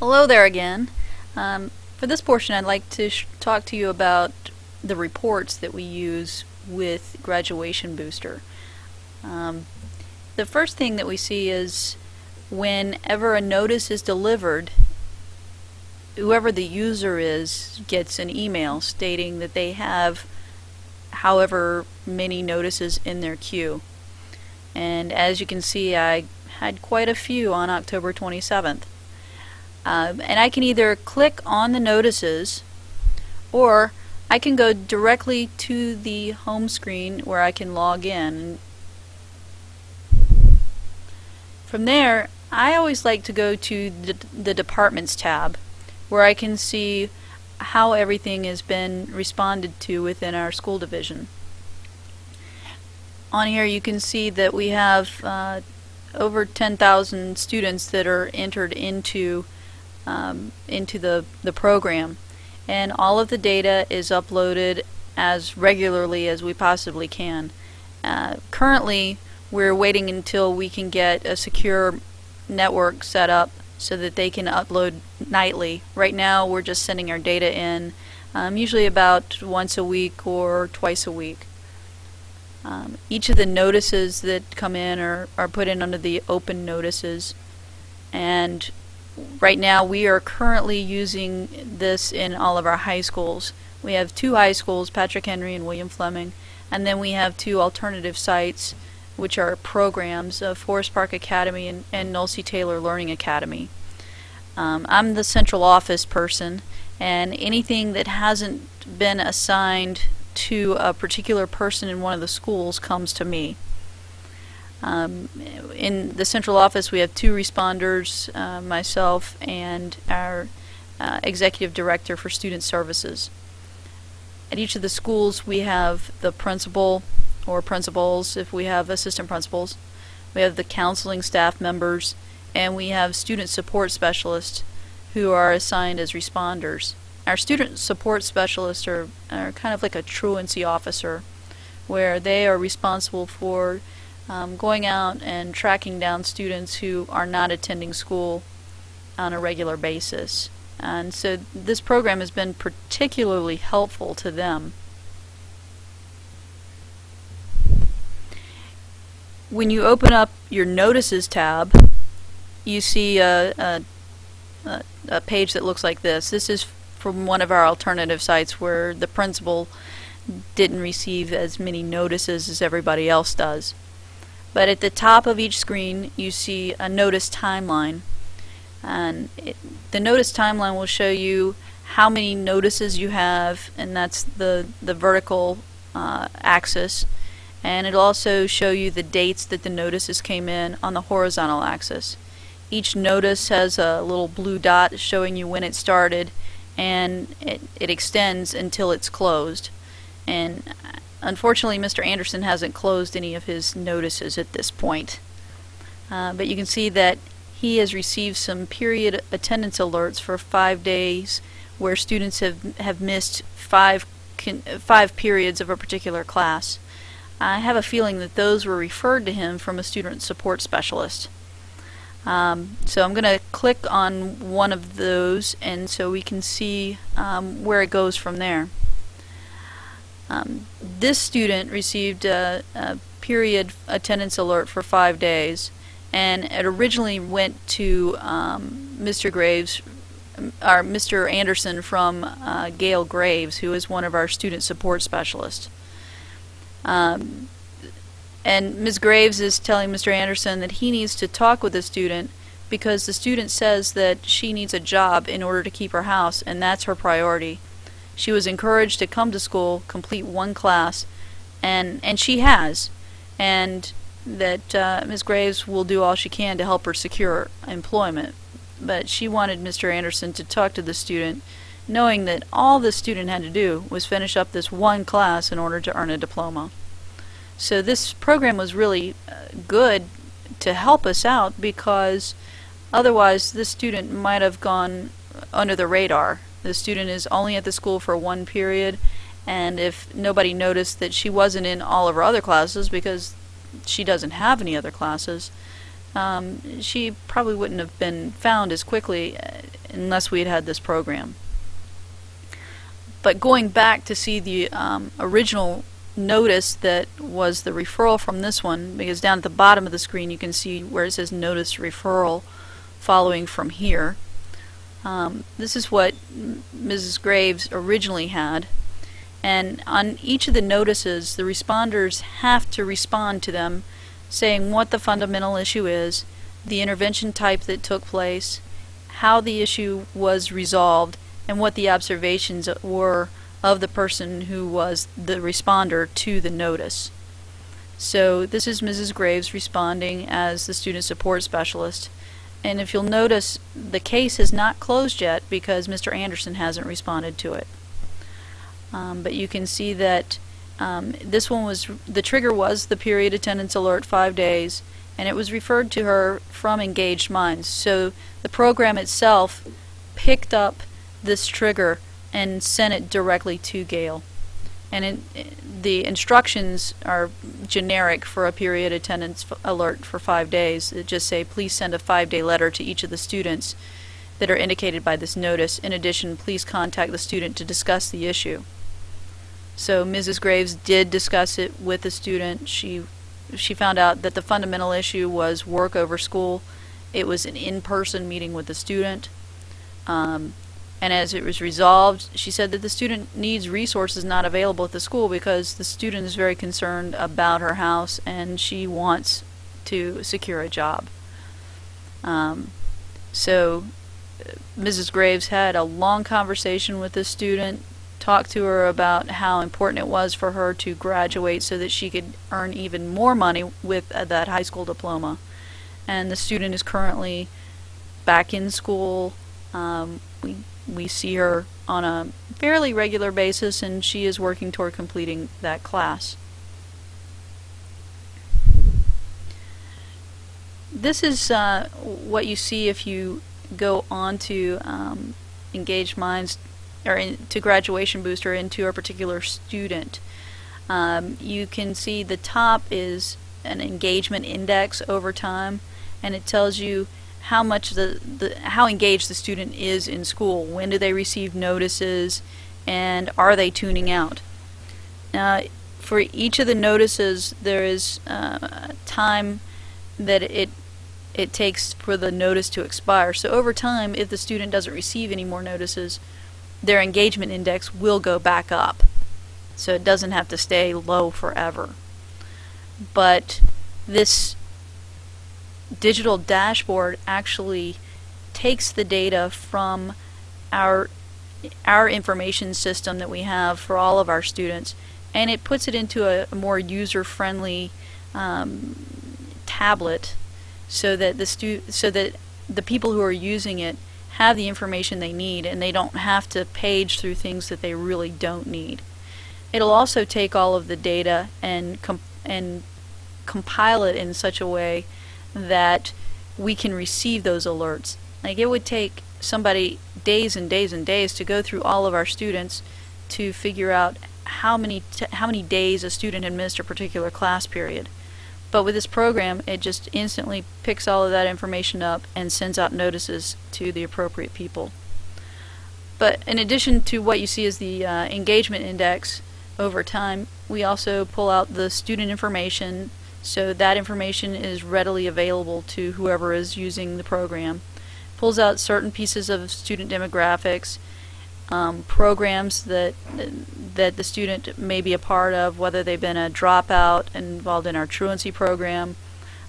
Hello there again. Um, for this portion, I'd like to talk to you about the reports that we use with Graduation Booster. Um, the first thing that we see is whenever a notice is delivered, whoever the user is gets an email stating that they have however many notices in their queue. And as you can see, I had quite a few on October 27th. Um, and I can either click on the notices or I can go directly to the home screen where I can log in. From there, I always like to go to the, the Departments tab where I can see how everything has been responded to within our school division. On here you can see that we have uh, over 10,000 students that are entered into um, into the, the program. And all of the data is uploaded as regularly as we possibly can. Uh, currently, we're waiting until we can get a secure network set up so that they can upload nightly. Right now, we're just sending our data in um, usually about once a week or twice a week. Um, each of the notices that come in are, are put in under the open notices and right now we are currently using this in all of our high schools. We have two high schools, Patrick Henry and William Fleming, and then we have two alternative sites which are programs of Forest Park Academy and, and Noel C. Taylor Learning Academy. Um, I'm the central office person and anything that hasn't been assigned to a particular person in one of the schools comes to me. Um, in the central office, we have two responders, uh, myself and our uh, executive director for student services. At each of the schools, we have the principal or principals, if we have assistant principals. We have the counseling staff members, and we have student support specialists who are assigned as responders. Our student support specialists are, are kind of like a truancy officer, where they are responsible for um, going out and tracking down students who are not attending school on a regular basis. And so this program has been particularly helpful to them. When you open up your Notices tab, you see a, a, a, page that looks like this. This is from one of our alternative sites where the principal didn't receive as many notices as everybody else does. But at the top of each screen you see a notice timeline. And it, the notice timeline will show you how many notices you have and that's the the vertical uh, axis. And it'll also show you the dates that the notices came in on the horizontal axis. Each notice has a little blue dot showing you when it started and it, it extends until it's closed. And Unfortunately, Mr. Anderson hasn't closed any of his notices at this point. Uh, but you can see that he has received some period attendance alerts for five days where students have, have missed five, five periods of a particular class. I have a feeling that those were referred to him from a student support specialist. Um, so I'm going to click on one of those and so we can see um, where it goes from there. Um, this student received a, a, period attendance alert for five days, and it originally went to um, Mr. Graves, or Mr. Anderson from uh, Gail Graves, who is one of our student support specialists. Um, and Ms. Graves is telling Mr. Anderson that he needs to talk with the student because the student says that she needs a job in order to keep her house, and that's her priority. She was encouraged to come to school, complete one class, and and she has, and that uh, Ms. Graves will do all she can to help her secure employment. But she wanted Mr. Anderson to talk to the student, knowing that all the student had to do was finish up this one class in order to earn a diploma. So this program was really uh, good to help us out because otherwise this student might have gone under the radar the student is only at the school for one period and if nobody noticed that she wasn't in all of her other classes because she doesn't have any other classes, um, she probably wouldn't have been found as quickly unless we had had this program. But going back to see the um, original notice that was the referral from this one, because down at the bottom of the screen you can see where it says notice referral following from here. Um, this is what Mrs. Graves originally had. And on each of the notices, the responders have to respond to them saying what the fundamental issue is, the intervention type that took place, how the issue was resolved, and what the observations were of the person who was the responder to the notice. So this is Mrs. Graves responding as the student support specialist. And if you'll notice, the case is not closed yet because Mr. Anderson hasn't responded to it. Um, but you can see that um, this one was, the trigger was the period attendance alert five days, and it was referred to her from Engaged Minds. So the program itself picked up this trigger and sent it directly to Gail. And it, the instructions are generic for a period attendance alert for five days. It just say, please send a five-day letter to each of the students that are indicated by this notice. In addition, please contact the student to discuss the issue. So Mrs. Graves did discuss it with the student. She she found out that the fundamental issue was work over school. It was an in-person meeting with the student. Um, and as it was resolved, she said that the student needs resources not available at the school because the student is very concerned about her house and she wants to secure a job. Um, so Mrs. Graves had a long conversation with the student, talked to her about how important it was for her to graduate so that she could earn even more money with uh, that high school diploma. And the student is currently back in school. Um, we we see her on a fairly regular basis and she is working toward completing that class. This is uh, what you see if you go on to um, Engaged Minds or in, to Graduation Booster into a particular student. Um, you can see the top is an engagement index over time and it tells you how much the, the how engaged the student is in school. When do they receive notices, and are they tuning out? Now, for each of the notices, there is uh, time that it it takes for the notice to expire. So over time, if the student doesn't receive any more notices, their engagement index will go back up. So it doesn't have to stay low forever. But this digital dashboard actually takes the data from our our information system that we have for all of our students and it puts it into a, more user-friendly um, tablet so that the stu so that the people who are using it have the information they need and they don't have to page through things that they really don't need. It'll also take all of the data and and compile it in such a way that we can receive those alerts. Like it would take somebody days and days and days to go through all of our students to figure out how many how many days a student had missed a particular class period. But with this program, it just instantly picks all of that information up and sends out notices to the appropriate people. But in addition to what you see as the uh, engagement index over time, we also pull out the student information so that information is readily available to whoever is using the program. Pulls out certain pieces of student demographics, um, programs that that the student may be a part of, whether they've been a dropout involved in our truancy program,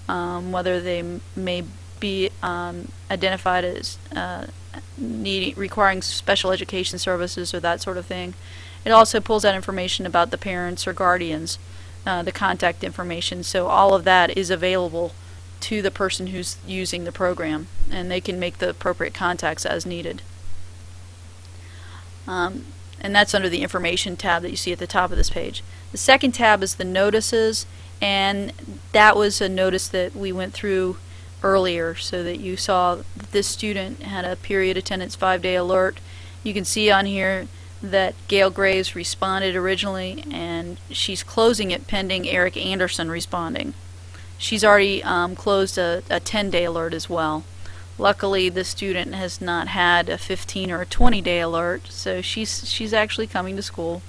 um, whether they may be um, identified as uh, needing requiring special education services or that sort of thing. It also pulls out information about the parents or guardians uh, the contact information. So all of that is available to the person who's using the program and they can make the appropriate contacts as needed. Um, and that's under the information tab that you see at the top of this page. The second tab is the notices and that was a notice that we went through earlier so that you saw that this student had a period attendance five day alert. You can see on here that Gail Graves responded originally, and she's closing it pending Eric Anderson responding. She's already um, closed a 10-day alert as well. Luckily, the student has not had a 15 or a 20 day alert, so she's she's actually coming to school.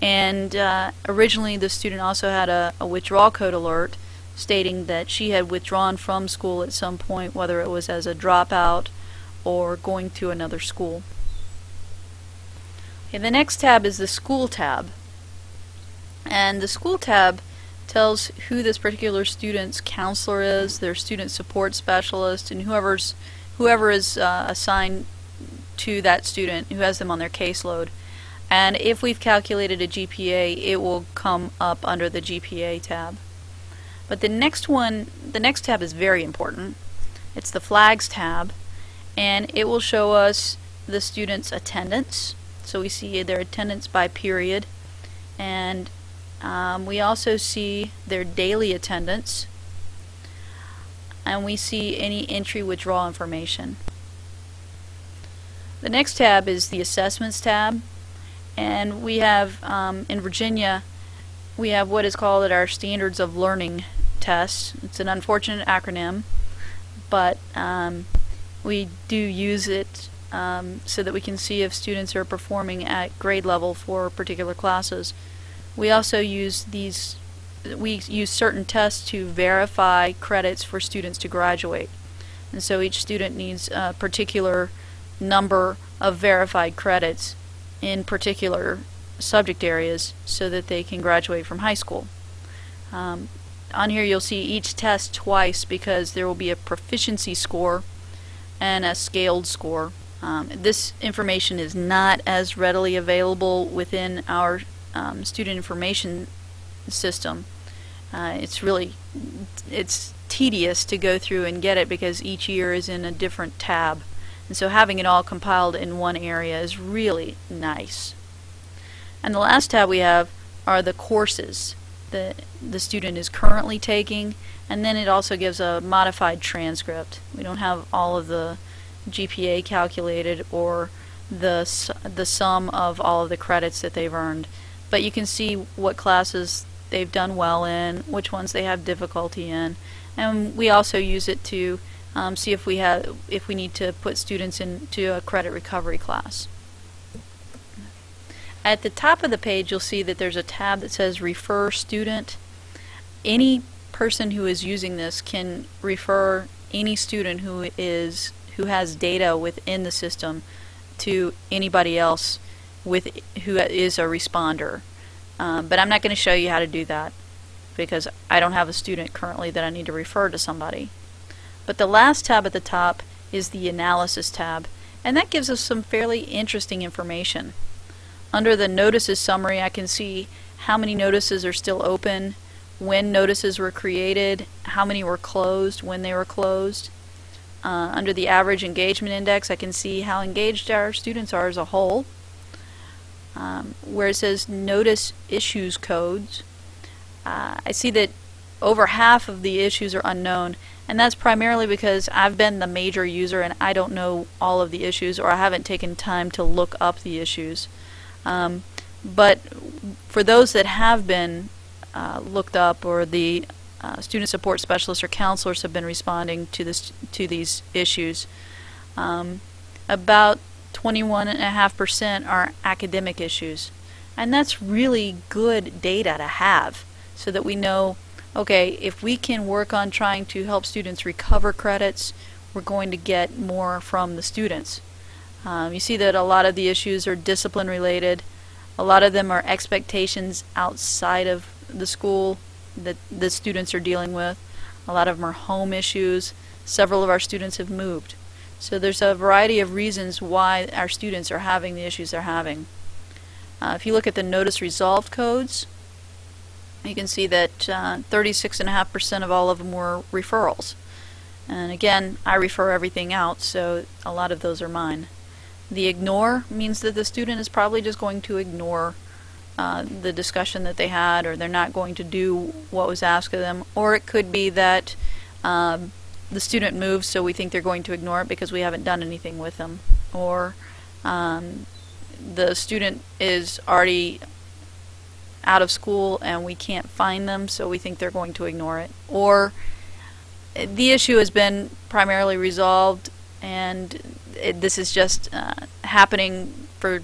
And uh, originally, the student also had a, a withdrawal code alert stating that she had withdrawn from school at some point, whether it was as a dropout or going to another school. Okay, the next tab is the school tab. And the school tab tells who this particular student's counselor is, their student support specialist, and whoever's whoever is uh, assigned to that student who has them on their caseload. And if we've calculated a GPA, it will come up under the GPA tab. But the next one, the next tab is very important. It's the flags tab, and it will show us the student's attendance. So we see their attendance by period, and um, we also see their daily attendance and we see any entry withdrawal information. The next tab is the assessments tab and we have um, in Virginia we have what is called our standards of learning tests. It's an unfortunate acronym but um, we do use it um, so that we can see if students are performing at grade level for particular classes. We also use these we use certain tests to verify credits for students to graduate. And so each student needs a particular number of verified credits in particular subject areas so that they can graduate from high school. Um, on here you'll see each test twice because there will be a proficiency score and a scaled score. Um, this information is not as readily available within our um, student information system. Uh, it's really it's tedious to go through and get it because each year is in a different tab. And so having it all compiled in one area is really nice. And the last tab we have are the courses that the student is currently taking and then it also gives a modified transcript. We don't have all of the GPA calculated or the the sum of all of the credits that they've earned but you can see what classes they've done well in, which ones they have difficulty in, and we also use it to um, see if we have if we need to put students into a credit recovery class. At the top of the page you'll see that there's a tab that says refer student. Any person who is using this can refer any student who is who has data within the system to anybody else with who is a responder. Um, but I'm not going to show you how to do that because I don't have a student currently that I need to refer to somebody. But the last tab at the top is the analysis tab and that gives us some fairly interesting information. Under the notices summary I can see how many notices are still open, when notices were created, how many were closed, when they were closed. Uh, under the average engagement index I can see how engaged our students are as a whole um, where it says notice issues codes, uh, I see that over half of the issues are unknown and that's primarily because I've been the major user and I don't know all of the issues or I haven't taken time to look up the issues. Um, but for those that have been uh, looked up or the uh, student support specialists or counselors have been responding to this to these issues, um, about 21.5% are academic issues. And that's really good data to have so that we know, okay, if we can work on trying to help students recover credits, we're going to get more from the students. Um, you see that a lot of the issues are discipline related. A lot of them are expectations outside of the school that the students are dealing with. A lot of them are home issues. Several of our students have moved. So there's a variety of reasons why our students are having the issues they're having. Uh, if you look at the notice resolved codes, you can see that 36.5% uh, of all of them were referrals. And again, I refer everything out, so a lot of those are mine. The ignore means that the student is probably just going to ignore uh, the discussion that they had, or they're not going to do what was asked of them. Or it could be that um, the student moves so we think they're going to ignore it because we haven't done anything with them or um, the student is already out of school and we can't find them so we think they're going to ignore it or the issue has been primarily resolved, and it, this is just uh, happening for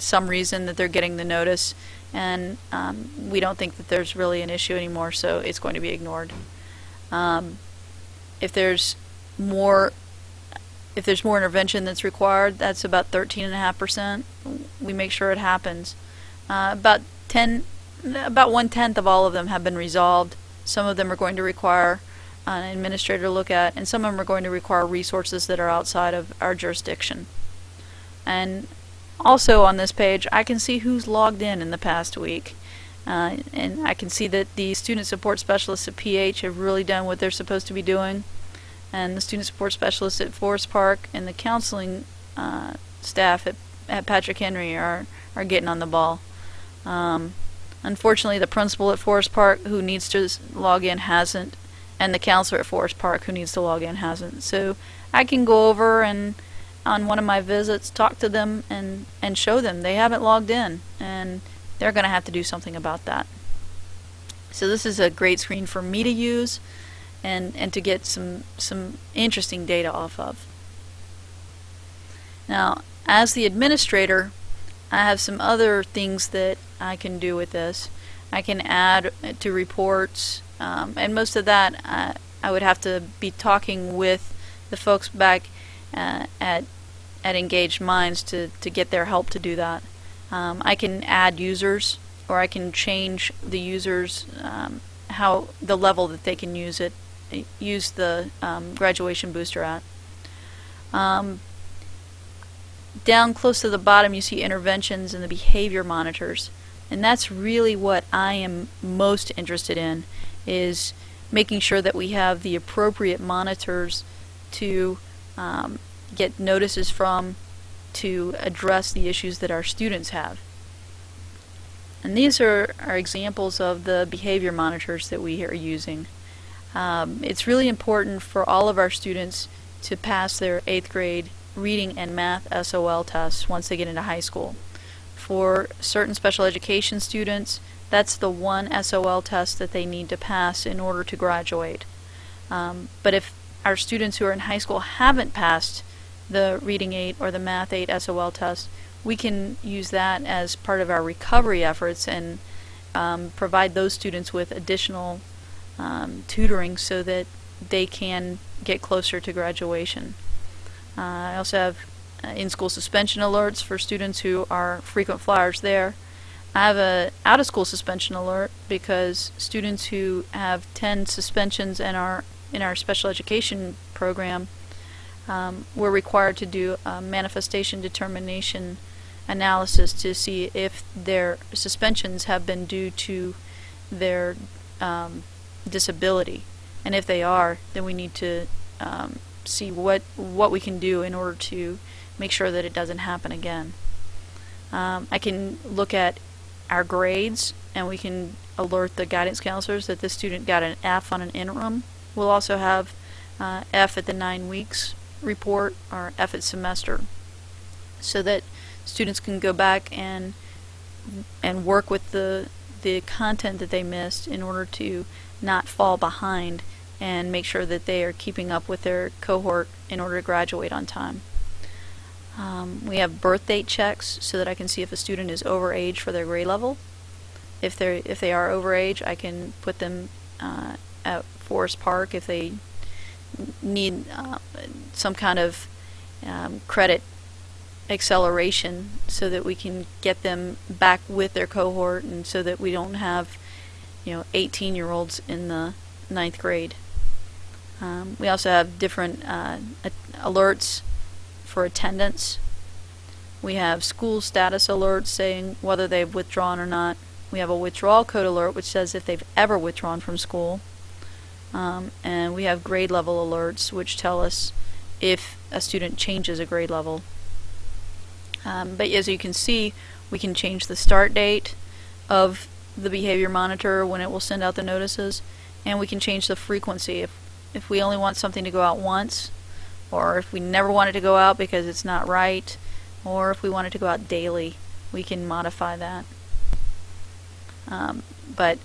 some reason that they're getting the notice, and um, we don't think that there's really an issue anymore, so it's going to be ignored. Um, if there's more if there's more intervention that's required, that's about 13.5%. We make sure it happens. Uh, about 10, about one tenth of all of them have been resolved. Some of them are going to require an administrator to look at, and some of them are going to require resources that are outside of our jurisdiction. And also on this page, I can see who's logged in in the past week. Uh, and I can see that the student support specialists at PH have really done what they're supposed to be doing and the student support specialists at Forest Park and the counseling uh, staff at, at Patrick Henry are, are getting on the ball. Um, unfortunately, the principal at Forest Park who needs to log in hasn't, and the counselor at Forest Park who needs to log in hasn't. So I can go over and on one of my visits talk to them and, and show them they haven't logged in and they're going to have to do something about that. So this is a great screen for me to use and, and to get some, some interesting data off of. Now, as the administrator, I have some other things that I can do with this. I can add to reports, um, and most of that I, I would have to be talking with the folks back uh, at at Engaged Minds to, to get their help to do that. Um, I can add users, or I can change the users um, how the level that they can use it use the um, graduation booster at. Um, down close to the bottom you see interventions and the behavior monitors and that's really what I am most interested in is making sure that we have the appropriate monitors to um, get notices from to address the issues that our students have. And these are, are examples of the behavior monitors that we are using. Um, it's really important for all of our students to pass their 8th grade reading and math SOL tests once they get into high school. For certain special education students, that's the one SOL test that they need to pass in order to graduate. Um, but if our students who are in high school haven't passed the Reading 8 or the Math 8 SOL test, we can use that as part of our recovery efforts and um, provide those students with additional um, tutoring so that they can get closer to graduation. Uh, I also have uh, in-school suspension alerts for students who are frequent flyers there. I have a out-of-school suspension alert because students who have 10 suspensions and our in our special education program um, were required to do a manifestation determination analysis to see if their suspensions have been due to their um, disability. And if they are, then we need to um, see what what we can do in order to make sure that it doesn't happen again. Um, I can look at our grades and we can alert the guidance counselors that this student got an F on an interim. We'll also have uh, F at the nine weeks report or F at semester so that students can go back and and work with the the content that they missed in order to not fall behind and make sure that they are keeping up with their cohort in order to graduate on time. Um, we have birth date checks so that I can see if a student is over age for their grade level. If they if they are over age, I can put them uh, at Forest Park if they need uh, some kind of um, credit acceleration so that we can get them back with their cohort and so that we don't have you know 18 year olds in the ninth grade. Um, we also have different uh, alerts for attendance. We have school status alerts saying whether they've withdrawn or not. We have a withdrawal code alert which says if they've ever withdrawn from school. Um, and we have grade level alerts which tell us if a student changes a grade level. Um, but as you can see, we can change the start date of the behavior monitor when it will send out the notices and we can change the frequency if if we only want something to go out once or if we never want it to go out because it's not right or if we want it to go out daily we can modify that um, but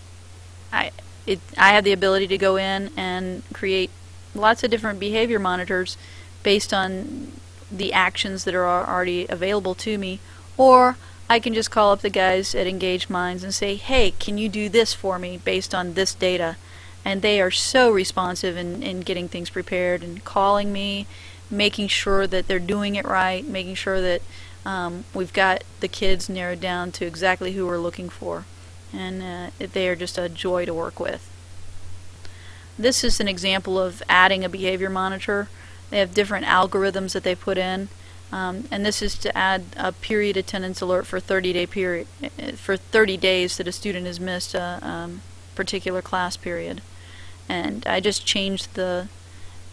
I it I have the ability to go in and create lots of different behavior monitors based on the actions that are already available to me, or I can just call up the guys at Engaged Minds and say, hey, can you do this for me based on this data? And they are so responsive in, in getting things prepared and calling me, making sure that they're doing it right, making sure that um, we've got the kids narrowed down to exactly who we're looking for. And uh, they are just a joy to work with. This is an example of adding a behavior monitor. They have different algorithms that they put in. Um, and this is to add a period attendance alert for 30 day period uh, for 30 days that a student has missed a um, particular class period. And I just changed the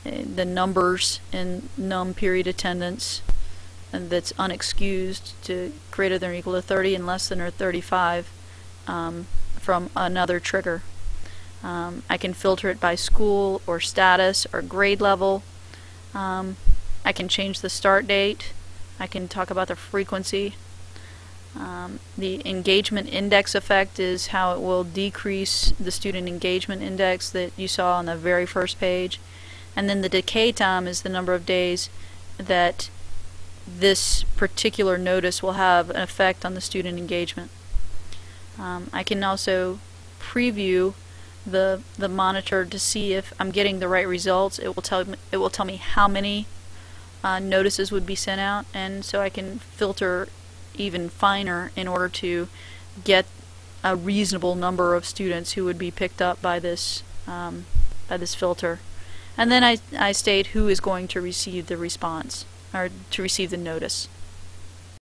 uh, the numbers in num period attendance and that's unexcused to greater than or equal to 30 and less than or 35 um, from another trigger. Um, I can filter it by school or status or grade level. Um, I can change the start date. I can talk about the frequency. Um, the engagement index effect is how it will decrease the student engagement index that you saw on the very first page. And then the decay time is the number of days that this particular notice will have an effect on the student engagement. Um, I can also preview the the monitor to see if I'm getting the right results. It will tell me, it will tell me how many uh, notices would be sent out, and so I can filter even finer in order to get a reasonable number of students who would be picked up by this um, by this filter. And then I, I state who is going to receive the response or to receive the notice.